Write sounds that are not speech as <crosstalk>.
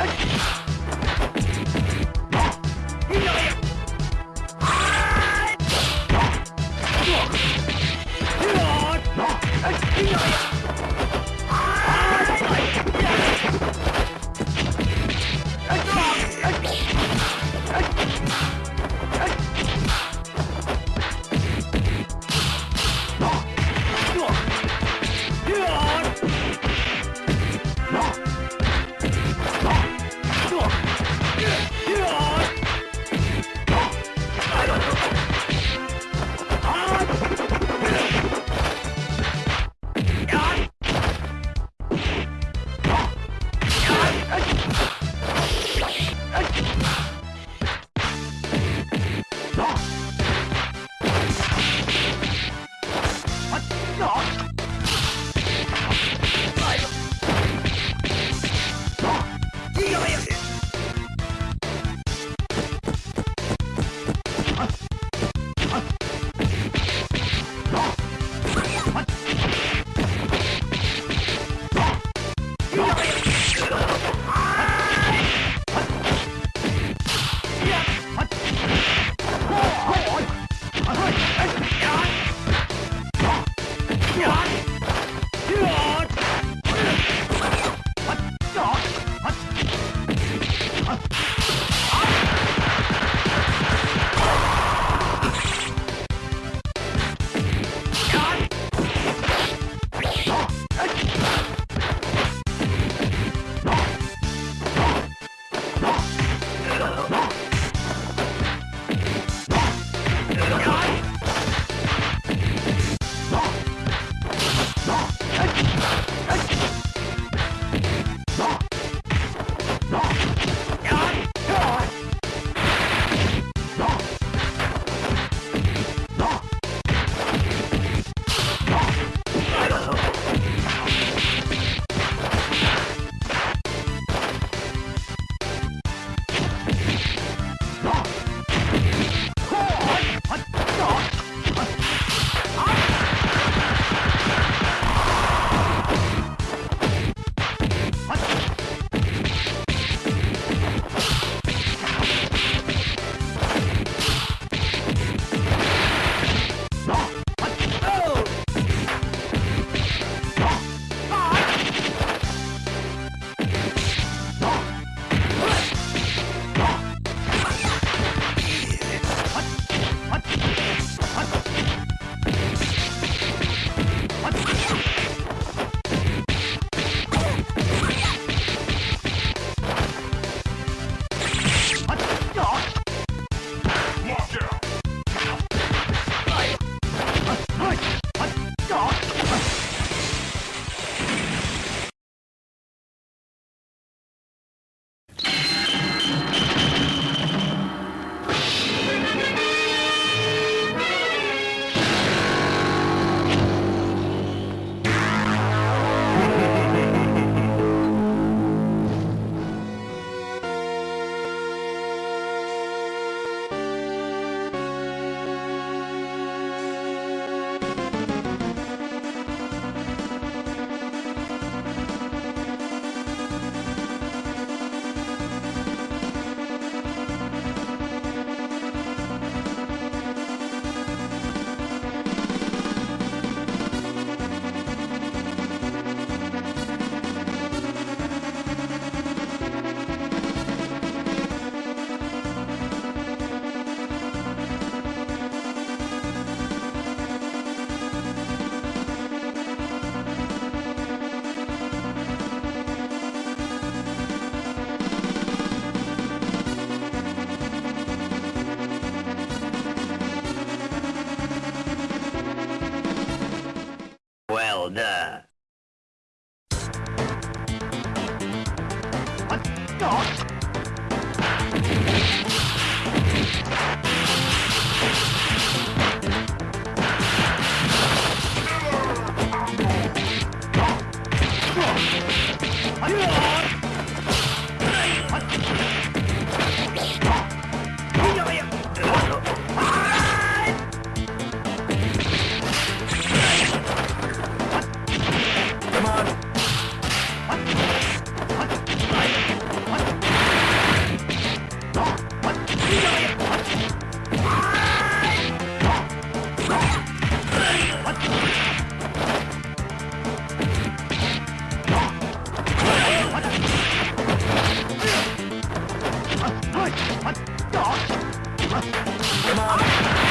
Okay. <laughs> だ。Come on.